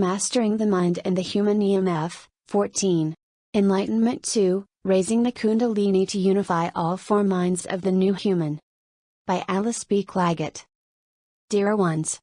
Mastering the Mind and the Human EMF, 14. Enlightenment 2 Raising the Kundalini to Unify All Four Minds of the New Human. By Alice B. Clagett. Dear ones,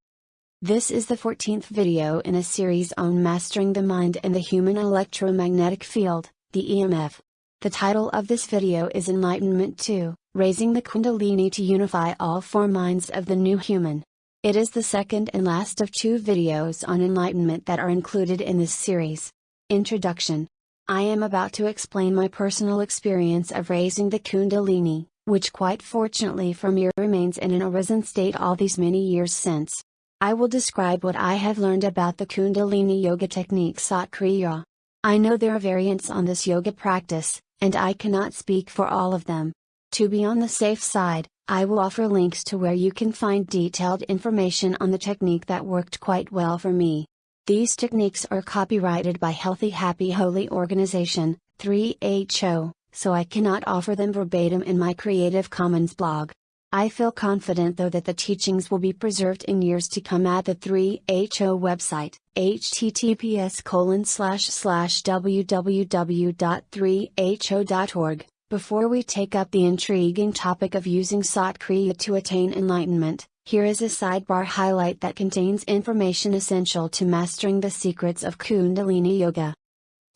this is the 14th video in a series on mastering the mind and the human electromagnetic field, the EMF. The title of this video is Enlightenment 2 Raising the Kundalini to Unify All Four Minds of the New Human. It is the second and last of two videos on enlightenment that are included in this series. Introduction I am about to explain my personal experience of raising the Kundalini, which quite fortunately for me remains in an arisen state all these many years since. I will describe what I have learned about the Kundalini yoga technique Sat Kriya. I know there are variants on this yoga practice, and I cannot speak for all of them. To be on the safe side, I will offer links to where you can find detailed information on the technique that worked quite well for me. These techniques are copyrighted by Healthy Happy Holy Organization, 3HO, so I cannot offer them verbatim in my Creative Commons blog. I feel confident though that the teachings will be preserved in years to come at the 3HO website, https colon slash slash www.3ho.org. Before we take up the intriguing topic of using Sat Kriya to attain enlightenment, here is a sidebar highlight that contains information essential to mastering the secrets of Kundalini Yoga.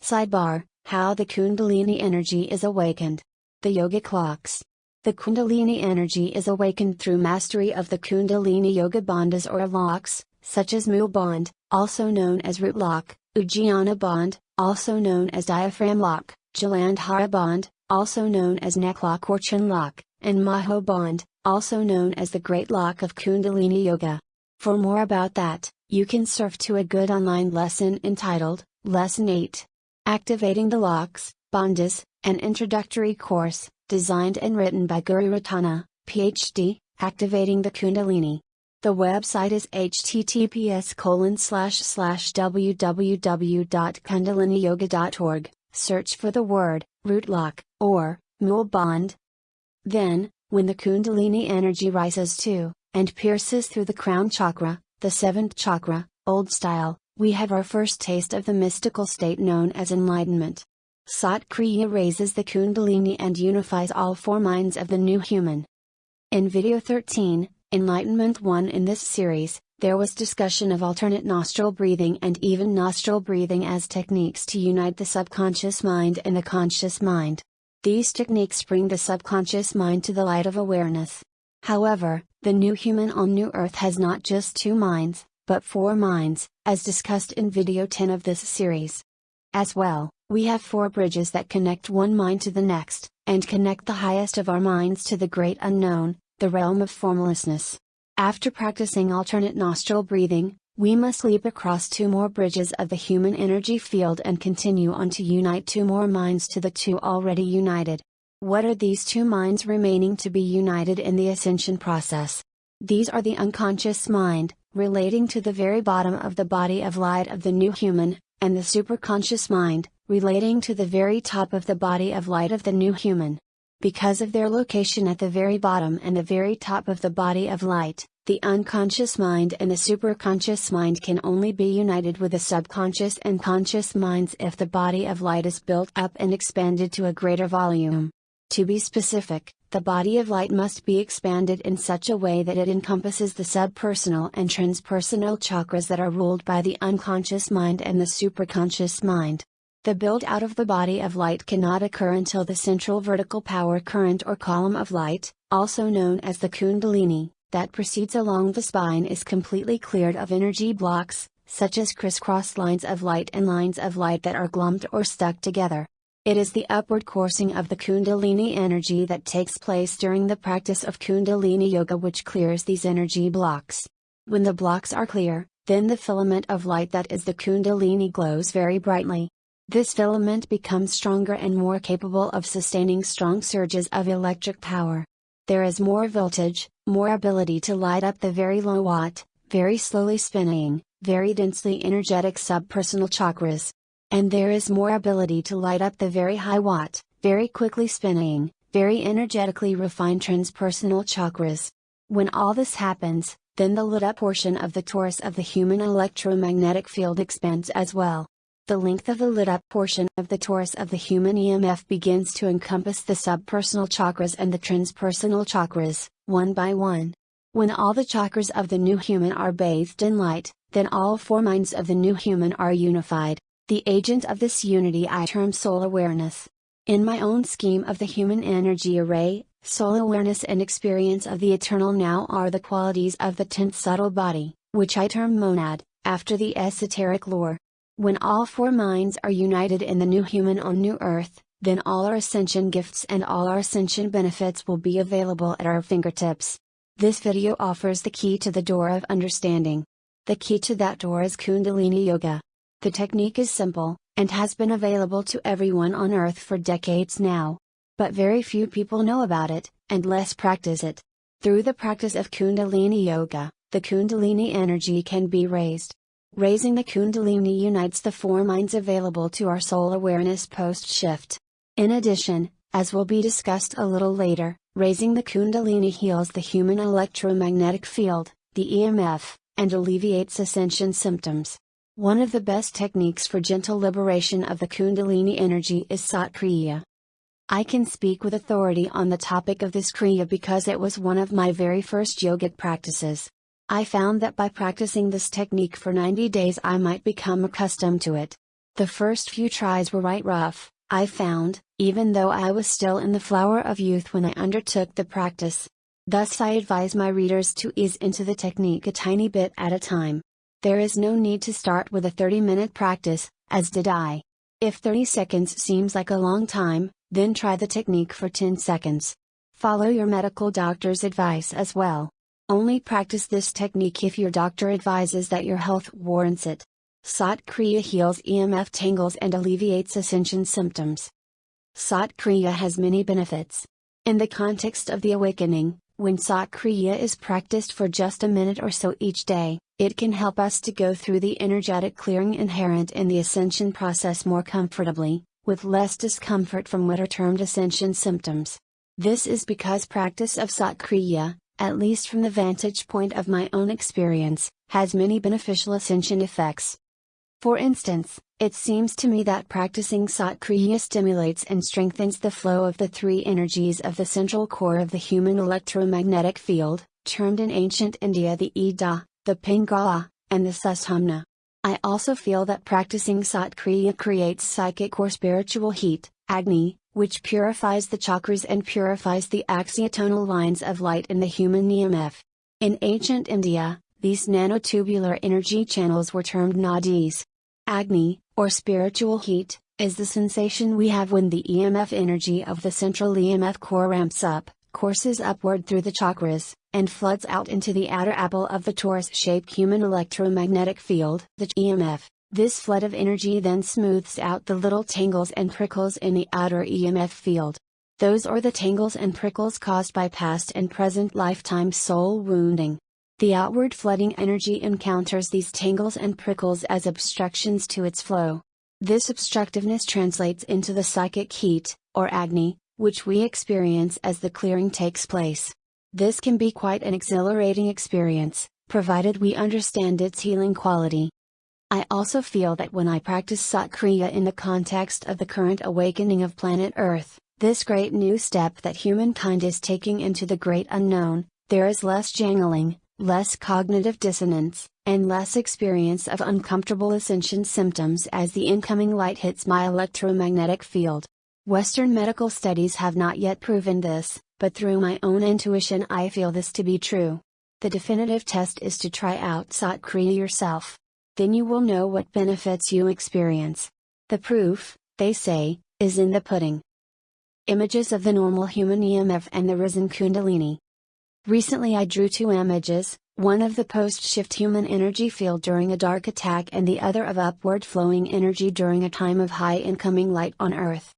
Sidebar How the Kundalini energy is awakened. The Yoga Clocks. The Kundalini energy is awakened through mastery of the Kundalini Yoga bandhas or locks, such as Mula Bandh, also known as root lock, Uddiyana Bandh, also known as diaphragm lock, Jalandhara Bandh, also known as neck lock or chin lock, and Maha Bandh, also known as the Great Lock of Kundalini Yoga. For more about that, you can surf to a good online lesson entitled, Lesson 8. Activating the Locks, Bandhas, an introductory course, designed and written by Guru Rattana, PhD, Activating the Kundalini. The website is https www.kundaliniyoga.org, search for the word, root lock, or, mula bandh. Then, when the Kundalini energy rises to, and pierces through the crown chakra, the seventh chakra, old style, we have our first taste of the mystical state known as enlightenment. Sat Kriya raises the Kundalini and unifies all four minds of the new human. In video 13, Enlightenment 1 in this series, there was discussion of alternate nostril breathing and even nostril breathing as techniques to unite the subconscious mind and the conscious mind. These techniques bring the subconscious mind to the light of awareness. However, the new human on New Earth has not just two minds, but four minds, as discussed in video 10 of this series. As well, we have four bridges that connect one mind to the next, and connect the highest of our minds to the great unknown, the realm of formlessness. After practicing alternate nostril breathing, we must leap across two more bridges of the human energy field and continue on to unite two more minds to the two already united. What are these two minds remaining to be united in the ascension process? These are the unconscious mind, relating to the very bottom of the body of light of the new human, and the superconscious mind, relating to the very top of the body of light of the new human. Because of their location at the very bottom and the very top of the body of light, the unconscious mind and the superconscious mind can only be united with the subconscious and conscious minds if the body of light is built up and expanded to a greater volume. To be specific, the body of light must be expanded in such a way that it encompasses the subpersonal and transpersonal chakras that are ruled by the unconscious mind and the superconscious mind. The build out of the body of light cannot occur until the central vertical power current or column of light, also known as the Kundalini, that proceeds along the spine is completely cleared of energy blocks, such as crisscross lines of light and lines of light that are glummed or stuck together. It is the upward coursing of the Kundalini energy that takes place during the practice of Kundalini Yoga which clears these energy blocks. When the blocks are clear, then the filament of light that is the Kundalini glows very brightly. This filament becomes stronger and more capable of sustaining strong surges of electric power. There is more voltage, more ability to light up the very low watt, very slowly spinning, very densely energetic subpersonal chakras, and there is more ability to light up the very high watt, very quickly spinning, very energetically refined transpersonal chakras. When all this happens, then the lit up portion of the torus of the human electromagnetic field expands as well. The length of the lit up portion of the torus of the human EMF begins to encompass the subpersonal chakras and the transpersonal chakras, one by one. When all the chakras of the new human are bathed in light, then all four minds of the new human are unified. The agent of this unity I term soul awareness. In my own scheme of the human energy array, soul awareness and experience of the eternal now are the qualities of the tenth subtle body, which I term monad, after the esoteric lore. When all four minds are united in the new human on new earth, then all our ascension gifts and all our ascension benefits will be available at our fingertips. This video offers the key to the door of understanding. The key to that door is Kundalini Yoga. The technique is simple, and has been available to everyone on earth for decades now. But very few people know about it, and less practice it. Through the practice of Kundalini Yoga, the Kundalini energy can be raised. Raising the Kundalini unites the four minds available to our soul awareness post shift. In addition, as will be discussed a little later, raising the Kundalini heals the human electromagnetic field, the EMF, and alleviates ascension symptoms. One of the best techniques for gentle liberation of the Kundalini energy is Sat Kriya. I can speak with authority on the topic of this Kriya because it was one of my very first yogic practices. I found that by practicing this technique for 90 days I might become accustomed to it. The first few tries were right rough, I found, even though I was still in the flower of youth when I undertook the practice. Thus I advise my readers to ease into the technique a tiny bit at a time. There is no need to start with a 30 minute practice, as did I. If 30 seconds seems like a long time, then try the technique for 10 seconds. Follow your medical doctor's advice as well. Only practice this technique if your doctor advises that your health warrants it. Sat Kriya heals EMF tangles and alleviates ascension symptoms. Sat Kriya has many benefits. In the context of the awakening, when Sat Kriya is practiced for just a minute or so each day, it can help us to go through the energetic clearing inherent in the ascension process more comfortably, with less discomfort from what are termed ascension symptoms. This is because practice of Sat Kriya, at least from the vantage point of my own experience, has many beneficial ascension effects. For instance, it seems to me that practicing Sat Kriya stimulates and strengthens the flow of the three energies of the central core of the human electromagnetic field, termed in ancient India the Ida, the Pingala, and the Sushumna. I also feel that practicing Sat Kriya creates psychic or spiritual heat, Agni, which purifies the chakras and purifies the axiotonal lines of light in the human EMF. In ancient India, these nanotubular energy channels were termed nadis. Agni, or spiritual heat, is the sensation we have when the EMF energy of the central EMF core ramps up, courses upward through the chakras, and floods out into the outer apple of the torus-shaped human electromagnetic field, the EMF. This flood of energy then smooths out the little tangles and prickles in the outer EMF field. Those are the tangles and prickles caused by past and present lifetime soul wounding. The outward flooding energy encounters these tangles and prickles as obstructions to its flow. This obstructiveness translates into the psychic heat, or Agni, which we experience as the clearing takes place. This can be quite an exhilarating experience, provided we understand its healing quality. I also feel that when I practice Sat Kriya in the context of the current awakening of planet Earth, this great new step that humankind is taking into the great unknown, there is less jangling, less cognitive dissonance, and less experience of uncomfortable ascension symptoms as the incoming light hits my electromagnetic field. Western medical studies have not yet proven this, but through my own intuition I feel this to be true. The definitive test is to try out Sat Kriya yourself. Then you will know what benefits you experience. The proof, they say, is in the pudding. Images of the normal human EMF and the risen Kundalini. Recently I drew two images, one of the post-shift human energy field during a dark attack and the other of upward flowing energy during a time of high incoming light on Earth.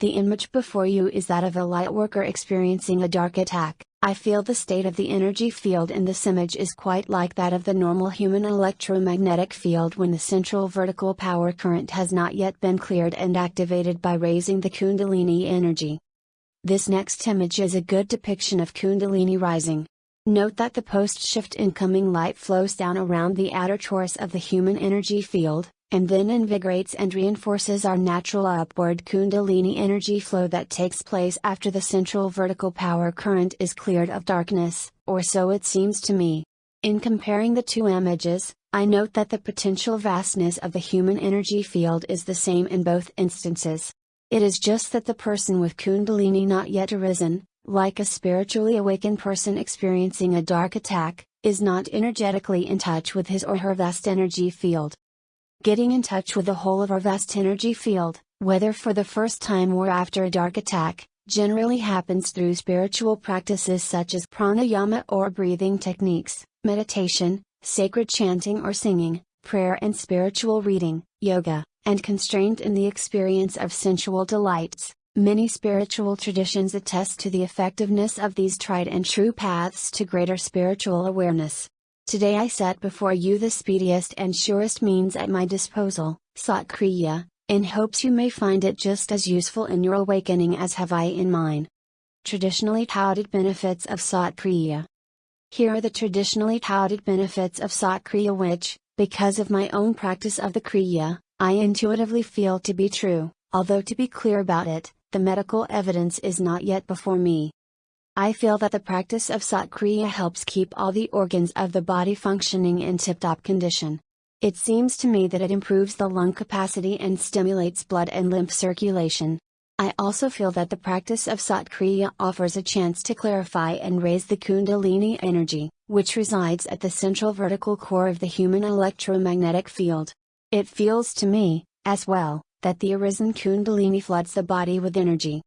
The image before you is that of a light worker experiencing a dark attack. I feel the state of the energy field in this image is quite like that of the normal human electromagnetic field when the central vertical power current has not yet been cleared and activated by raising the Kundalini energy. This next image is a good depiction of Kundalini rising. Note that the post-shift incoming light flows down around the outer torus of the human energy field, and then invigorates and reinforces our natural upward Kundalini energy flow that takes place after the central vertical power current is cleared of darkness, or so it seems to me. In comparing the two images, I note that the potential vastness of the human energy field is the same in both instances. It is just that the person with Kundalini not yet arisen, like a spiritually awakened person experiencing a dark attack, is not energetically in touch with his or her vast energy field. Getting in touch with the whole of our vast energy field, whether for the first time or after a dark attack, generally happens through spiritual practices such as pranayama or breathing techniques, meditation, sacred chanting or singing, prayer and spiritual reading, yoga, and constraint in the experience of sensual delights. Many spiritual traditions attest to the effectiveness of these tried and true paths to greater spiritual awareness. Today I set before you the speediest and surest means at my disposal, Satkriya, in hopes you may find it just as useful in your awakening as have I in mine. Traditionally touted benefits of Satkriya. Here are the traditionally touted benefits of Satkriya which, because of my own practice of the Kriya, I intuitively feel to be true, although to be clear about it, the medical evidence is not yet before me. I feel that the practice of Satkriya helps keep all the organs of the body functioning in tip top condition. It seems to me that it improves the lung capacity and stimulates blood and lymph circulation. I also feel that the practice of Satkriya offers a chance to clarify and raise the Kundalini energy, which resides at the central vertical core of the human electromagnetic field. It feels to me, as well, that the arisen Kundalini floods the body with energy.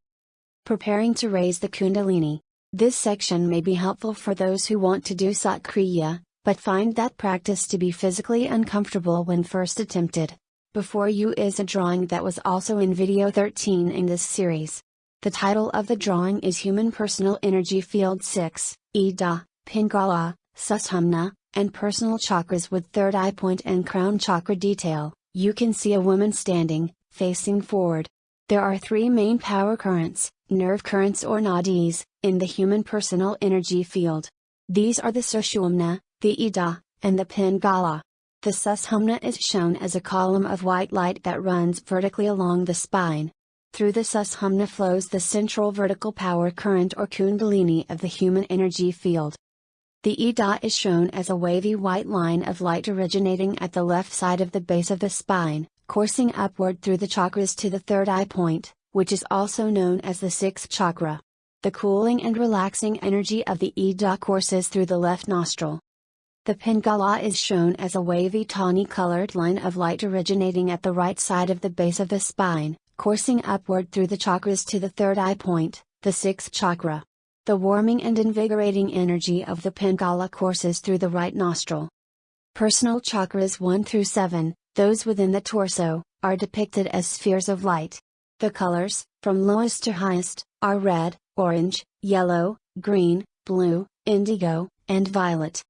Preparing to raise the Kundalini. This section may be helpful for those who want to do Satkriya, but find that practice to be physically uncomfortable when first attempted. Before you is a drawing that was also in video 13 in this series. The title of the drawing is Human Personal Energy Field 6, Ida, Pingala, Sushumna, and Personal Chakras with Third Eye Point and Crown Chakra detail. You can see a woman standing, facing forward. There are three main power currents, nerve currents or nadis, in the human personal energy field. These are the Sushumna, the Ida, and the Pingala. The Sushumna is shown as a column of white light that runs vertically along the spine. Through the Sushumna flows the central vertical power current or Kundalini of the human energy field. The Ida is shown as a wavy white line of light originating at the left side of the base of the spine, coursing upward through the chakras to the third eye point, which is also known as the sixth chakra. The cooling and relaxing energy of the Ida courses through the left nostril. The Pingala is shown as a wavy tawny colored line of light originating at the right side of the base of the spine, coursing upward through the chakras to the third eye point, the sixth chakra. The warming and invigorating energy of the Pingala courses through the right nostril. Personal chakras 1 through 7, those within the torso, are depicted as spheres of light. The colors, from lowest to highest, are red, orange, yellow, green, blue, indigo, and violet.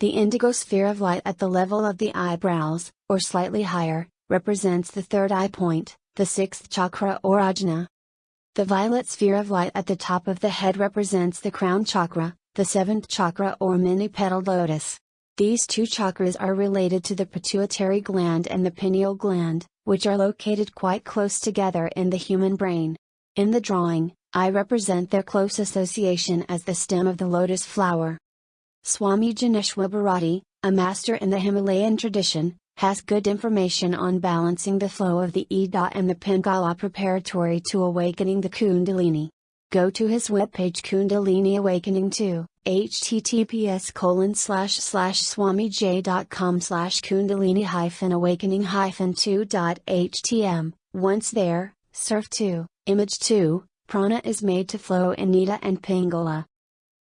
The indigo sphere of light at the level of the eyebrows, or slightly higher, represents the third eye point, the sixth chakra or ajna. The violet sphere of light at the top of the head represents the crown chakra, the seventh chakra or many petaled lotus. These two chakras are related to the pituitary gland and the pineal gland, which are located quite close together in the human brain. In the drawing, I represent their close association as the stem of the lotus flower. Swami Janeshwar Bharati, a master in the Himalayan tradition, has good information on balancing the flow of the Ida and the Pingala preparatory to awakening the Kundalini. Go to his webpage Kundalini Awakening 2, https colon slash slash swamij.com slash kundalini hyphen awakening hyphen 2.htm. Once there, surf 2, image 2, prana is made to flow in Ida and Pingala.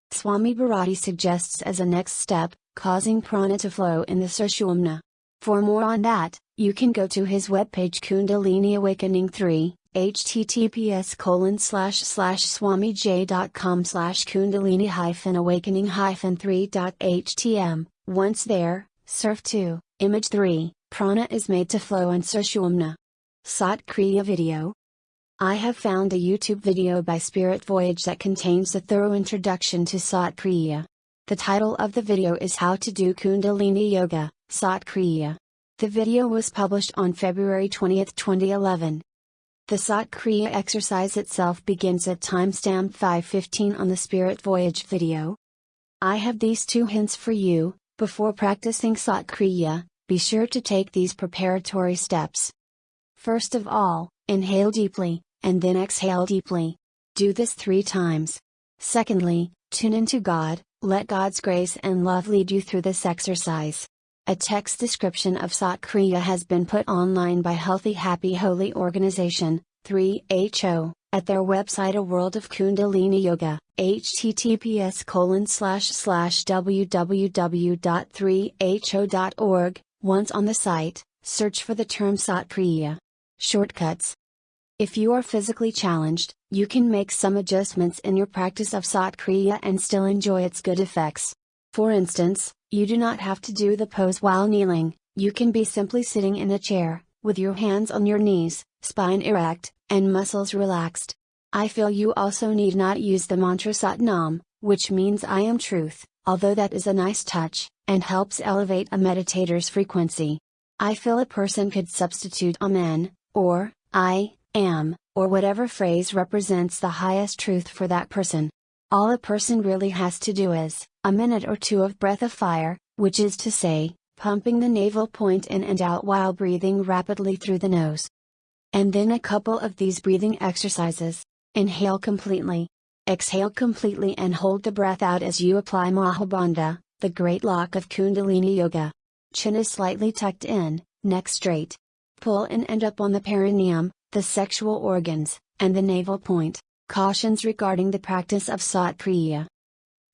Swami Bharati suggests as a next step, causing prana to flow in the Sushumna. For more on that, you can go to his webpage Kundalini Awakening 3, https colon slash slash swamij.com slash kundalini hyphen awakening hyphen 3.htm. Once there, surf 2, image 3, prana is made to flow on Sushumna. Sat Kriya video. I have found a YouTube video by Spirit Voyage that contains a thorough introduction to Sat Kriya. The title of the video is How to do Kundalini Yoga, Sat Kriya. The video was published on February 20, 2011. The Sat Kriya exercise itself begins at timestamp 515 on the Spirit Voyage video. I have these two hints for you, before practicing Sat Kriya, be sure to take these preparatory steps. First of all, inhale deeply, and then exhale deeply. Do this three times. Secondly, tune into God, let God's grace and love lead you through this exercise. A text description of Sat Kriya has been put online by Healthy Happy Holy Organization, 3HO, at their website A World of Kundalini Yoga, https colon slash slash www.3ho.org. Once on the site, search for the term Sat Kriya. Shortcuts. If you are physically challenged, you can make some adjustments in your practice of Sat Kriya and still enjoy its good effects. For instance, you do not have to do the pose while kneeling, you can be simply sitting in a chair, with your hands on your knees, spine erect, and muscles relaxed. I feel you also need not use the mantra Sat Nam, which means I am truth, although that is a nice touch, and helps elevate a meditator's frequency. I feel a person could substitute Amen, or, I, am, or whatever phrase represents the highest truth for that person. All a person really has to do is, a minute or two of breath of fire, which is to say, pumping the navel point in and out while breathing rapidly through the nose. And then a couple of these breathing exercises. Inhale completely. Exhale completely and hold the breath out as you apply Mahabandha, the great lock of Kundalini Yoga. Chin is slightly tucked in, neck straight. Pull in and up on the perineum, the sexual organs, and the navel point. Cautions regarding the practice of Sat Kriya.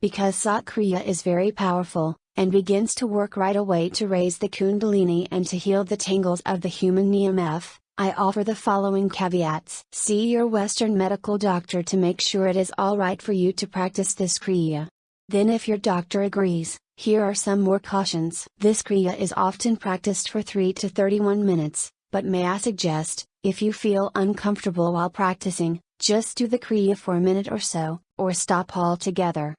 Because Sat Kriya is very powerful, and begins to work right away to raise the Kundalini and to heal the tangles of the human EMF, I offer the following caveats. See your Western medical doctor to make sure it is alright for you to practice this Kriya. Then, if your doctor agrees, here are some more cautions. This Kriya is often practiced for 3 to 31 minutes, but may I suggest, if you feel uncomfortable while practicing, just do the Kriya for a minute or so, or stop altogether.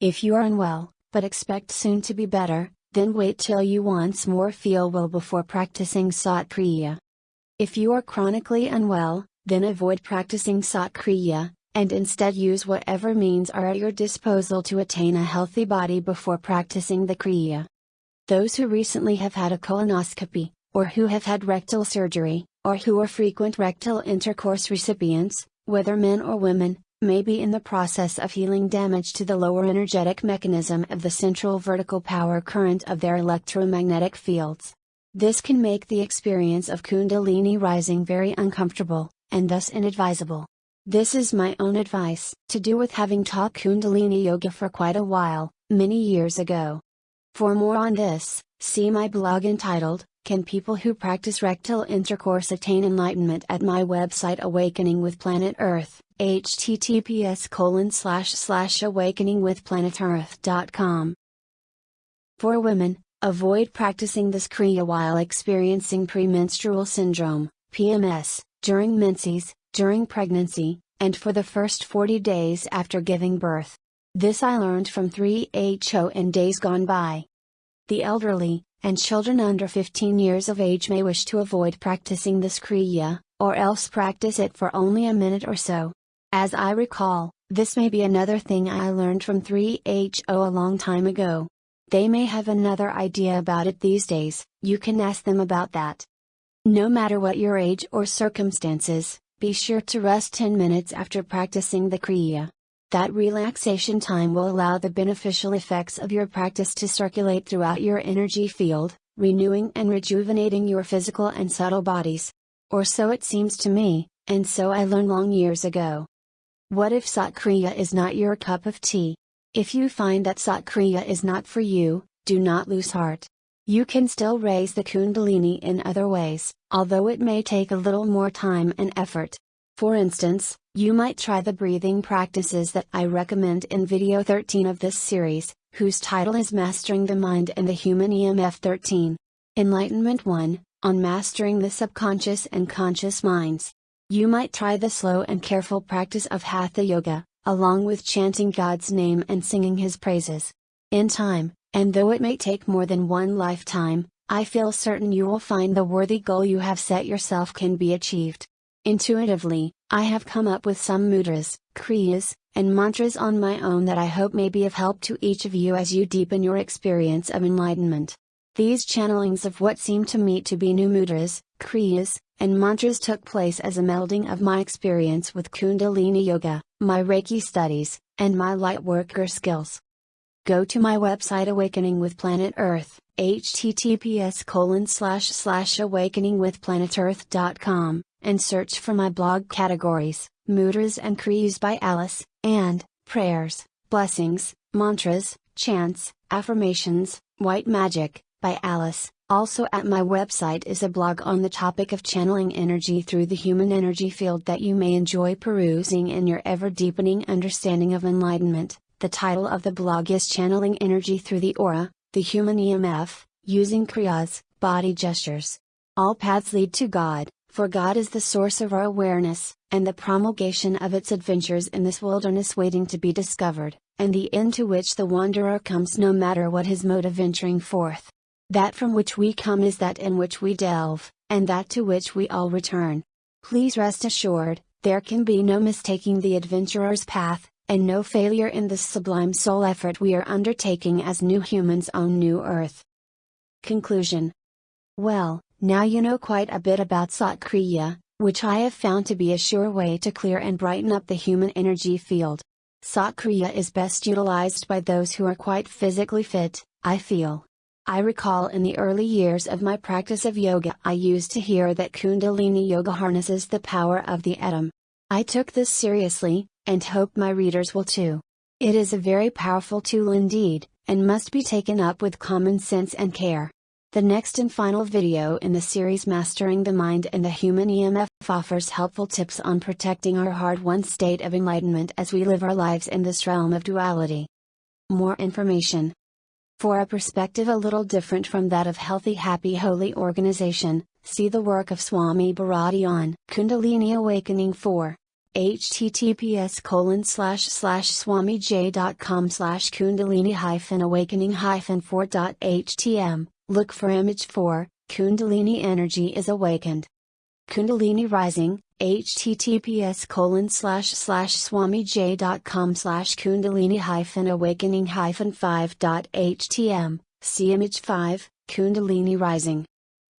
If you are unwell, but expect soon to be better, then wait till you once more feel well before practicing Sat Kriya. If you are chronically unwell, then avoid practicing Sat Kriya, and instead use whatever means are at your disposal to attain a healthy body before practicing the Kriya. Those who recently have had a colonoscopy, or who have had rectal surgery, or who are frequent rectal intercourse recipients, whether men or women, may be in the process of healing damage to the lower energetic mechanism of the central vertical power current of their electromagnetic fields. This can make the experience of Kundalini rising very uncomfortable, and thus inadvisable. This is my own advice, to do with having taught Kundalini Yoga for quite a while, many years ago. For more on this, see my blog entitled, can people who practice rectal intercourse attain enlightenment at my website Awakening with Planet Earth, https colon slash slash awakeningwithplanetearth.com. For women, avoid practicing this Kriya while experiencing premenstrual syndrome, PMS, during menses, during pregnancy, and for the first 40 days after giving birth. This I learned from 3HO in days gone by. The elderly, and children under 15 years of age may wish to avoid practicing this Kriya, or else practice it for only a minute or so. As I recall, this may be another thing I learned from 3HO a long time ago. They may have another idea about it these days, you can ask them about that. No matter what your age or circumstances, be sure to rest 10 minutes after practicing the Kriya. That relaxation time will allow the beneficial effects of your practice to circulate throughout your energy field, renewing and rejuvenating your physical and subtle bodies. Or so it seems to me, and so I learned long years ago. What if Sat Kriya is not your cup of tea? If you find that Sat Kriya is not for you, do not lose heart. You can still raise the Kundalini in other ways, although it may take a little more time and effort. For instance, you might try the breathing practices that I recommend in video 13 of this series, whose title is Mastering the Mind and the Human EMF 13. Enlightenment 1 On Mastering the Subconscious and Conscious Minds. You might try the slow and careful practice of Hatha Yoga, along with chanting God's name and singing His praises. In time, and though it may take more than one lifetime, I feel certain you will find the worthy goal you have set yourself can be achieved. Intuitively, I have come up with some mudras, kriyas, and mantras on my own that I hope may be of help to each of you as you deepen your experience of enlightenment. These channelings of what seem to me to be new mudras, kriyas, and mantras took place as a melding of my experience with Kundalini Yoga, my Reiki studies, and my lightworker skills. Go to my website Awakening with Planet Earth, https colon slash slash awakeningwithplanetearth.com and search for my blog categories, Mudras and Kriyas by Alice, and, Prayers, Blessings, Mantras, Chants, Affirmations, White Magic, by Alice. Also at my website is a blog on the topic of channeling energy through the human energy field that you may enjoy perusing in your ever deepening understanding of enlightenment. The title of the blog is Channeling Energy Through the Aura, the Human EMF, using Kriyas, body gestures. All paths lead to God, for God is the source of our awareness, and the promulgation of its adventures in this wilderness waiting to be discovered, and the end to which the wanderer comes no matter what his mode of venturing forth. That from which we come is that in which we delve, and that to which we all return. Please rest assured, there can be no mistaking the adventurer's path, and no failure in this sublime soul effort we are undertaking as new humans on New Earth. Conclusion Well, now you know quite a bit about Satkriya, which I have found to be a sure way to clear and brighten up the human energy field. Satkriya is best utilized by those who are quite physically fit, I feel. I recall in the early years of my practice of yoga I used to hear that Kundalini Yoga harnesses the power of the atom. I took this seriously, and hope my readers will too. It is a very powerful tool indeed, and must be taken up with common sense and care. The next and final video in the series Mastering the Mind and the Human EMF offers helpful tips on protecting our hard-won state of enlightenment as we live our lives in this realm of duality. More information. For a perspective a little different from that of healthy happy holy organization, see the work of Swami Bharati on Kundalini Awakening 4 https colon slash slash swamij.com slash kundalini hyphen awakening hyphen 4.htm Look for image 4, Kundalini energy is awakened. Kundalini Rising, https colon slash slash swamij.com slash kundalini hyphen awakening hyphen 5.htm, see image 5, Kundalini Rising.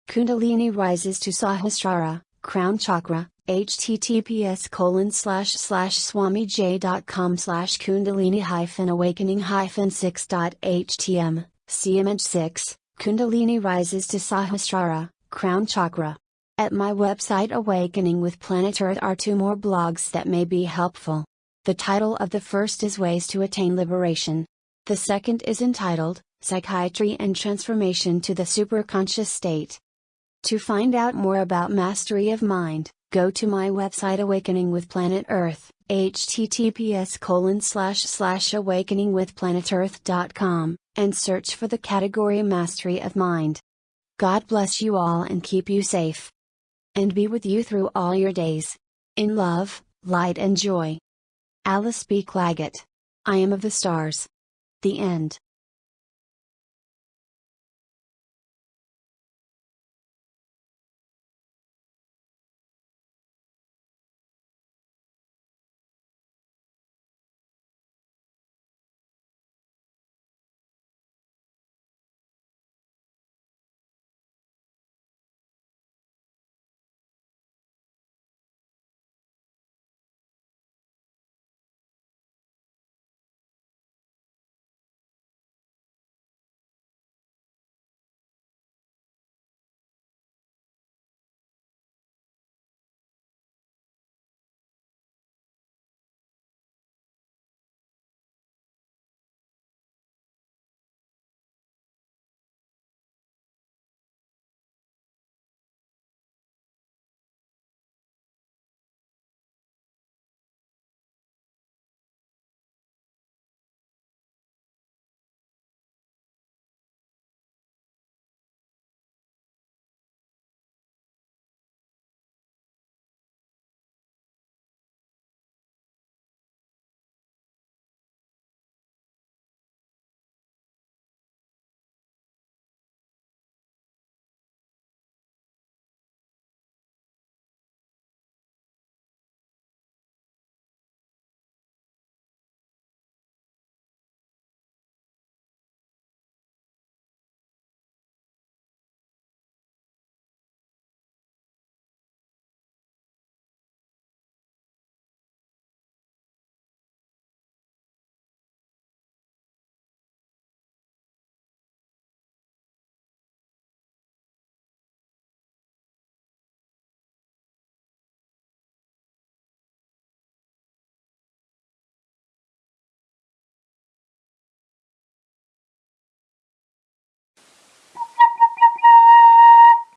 Kundalini rises to Sahasrara, crown chakra, https colon slash slash swamij.com slash kundalini hyphen awakening hyphen 6.htm, see image 6, Kundalini rises to Sahasrara, crown chakra. At my website Awakening with Planet Earth are two more blogs that may be helpful. The title of the first is Ways to Attain Liberation. The second is entitled, Psychiatry and Transformation to the Superconscious State. To find out more about mastery of mind, go to my website Awakening with Planet Earth, https colon slash slash awakeningwithplanetearth.com and search for the category Mastery of Mind. God bless you all and keep you safe. And be with you through all your days. In love, light and joy. Alice B. Clagett. I am of the stars. The end.